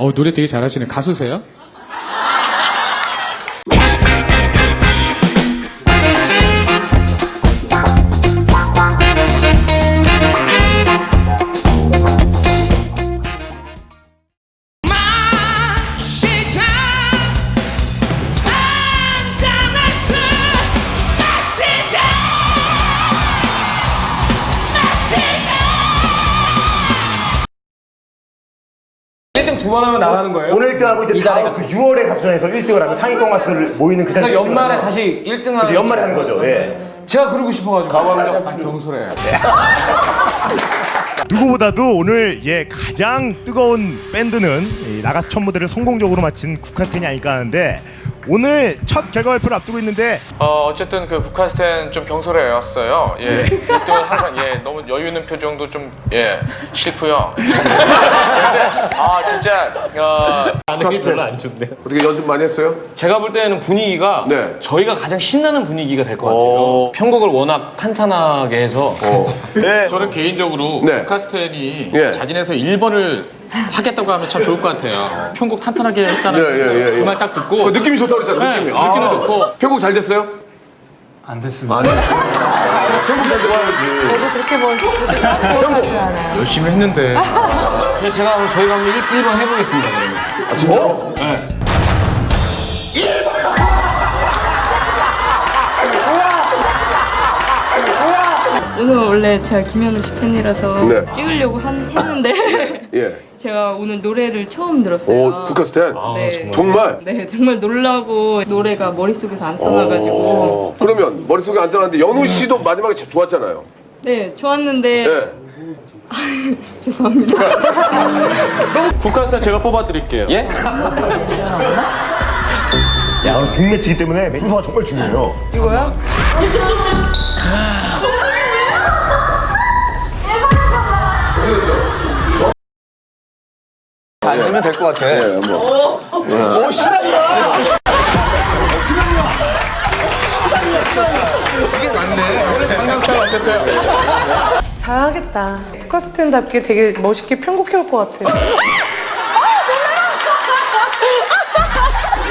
어, 노래 되게 잘하시네. 가수세요? 1등 두 번 하면 나가는 거예요? 오늘 1등하고 이제 다음 그 6월에 가수전에서 1등을 하면 상위권 가수들 모이는 그 그래서 자리에 연말에 있거든요. 다시 1등 하는 이제 연말에 하는 거죠. 예. 제가 그러고 싶어가지고 경솔해. 누구보다도 오늘 예 가장 뜨거운 밴드는 이 나가수 첫 무대를 성공적으로 마친 국카스텐이 아닐까 하는데 오늘 첫 결과 발표를 앞두고 있는데 어, 어쨌든 그 국카스텐 좀 경솔해왔어요. 예. 1등은 항상 예, 너무 여유 있는 표정도 좀 예, 싫고요. 근데 아, 진짜 어, 반응이 별로 안 좋네. 어떻게 연습 많이 했어요? 제가 볼 때는 분위기가 네. 저희가 가장 신나는 분위기가 될 것 같아요. 어. 편곡을 워낙 탄탄하게 해서 저는 개인적으로 네. 카스텐이 예. 자진해서 1번을 하겠다고 하면 참 좋을 것 같아요. 편곡 탄탄하게 했다는 예, 예, 예, 예. 그말 딱 듣고 어, 느낌이 좋다고 그랬잖아, 네, 느낌이. 느낌이 아. 좋고 편곡 잘 됐어요? 안 됐습니다. 안. 편곡 잘 돼야 지. 열심히 했는데 그래서 제가 오늘 저희가 한번 1, 번 해보겠습니다. 그러면. 아, 진짜로? 오늘 원래 제가 김현우 씨 팬이라서 네. 찍으려고 한, 했는데 예. 제가 오늘 노래를 처음 들었어요. 오, 국카스텐? 네. 정말? 네, 정말 놀라고 노래가 머릿속에서 안 어, 떠나가지고 그러면 머릿속에 안 떠났는데 연우 씨도 마지막에 참 좋았잖아요. 네, 좋았는데 예. 죄송합니다. 국카스텐 제가 뽑아드릴게요. 예? 야 오늘 빅매치이기 때문에 멤버가 정말 중요해요. 앉으면 될 것 같아. 예, 뭐. 오, 신랑이야! 잘하겠다. 포카스텐답게 되게 멋있게 편곡해 올 것 같아.